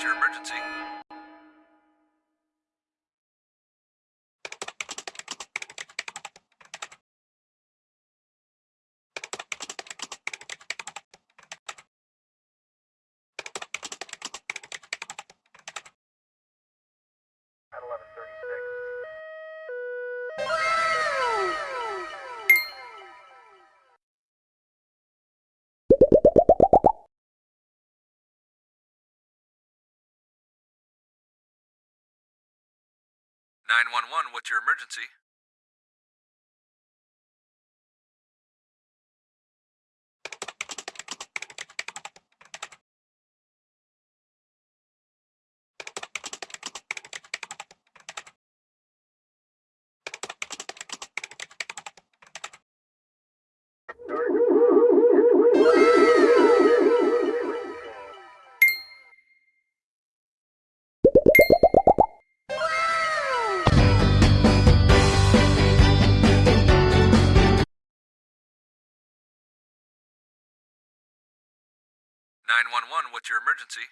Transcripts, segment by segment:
911, what's your emergency? At 1136. Nine one one, what's your emergency? Nine one one, what's your emergency?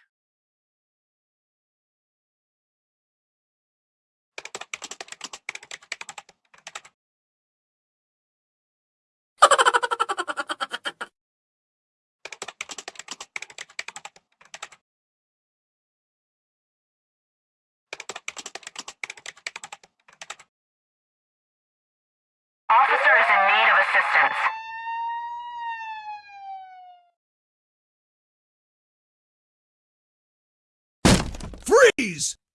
Freeze!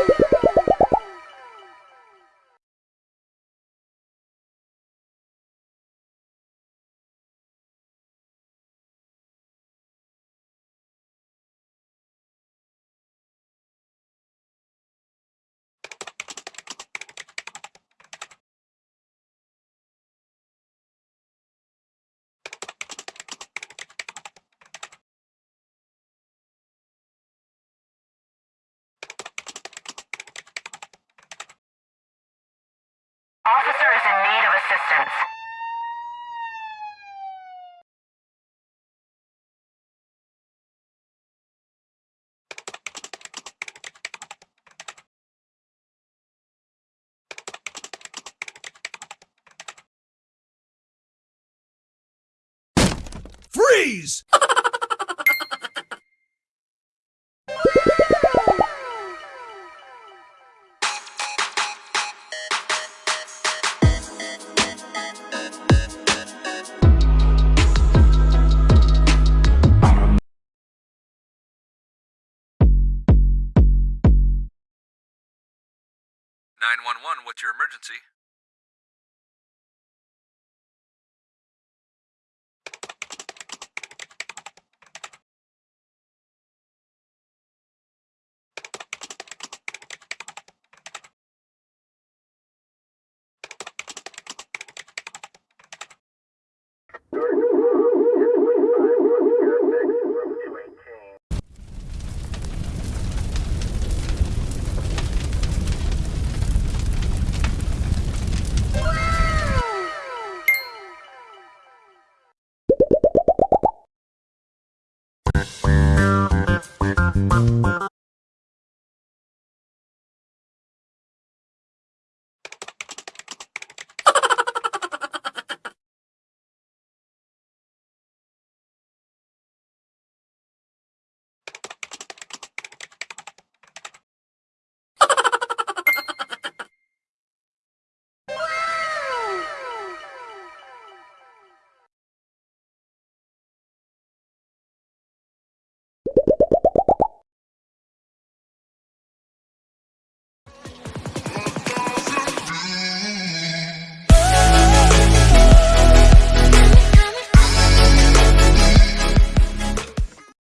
Officer assistance. Freeze! Your emergency?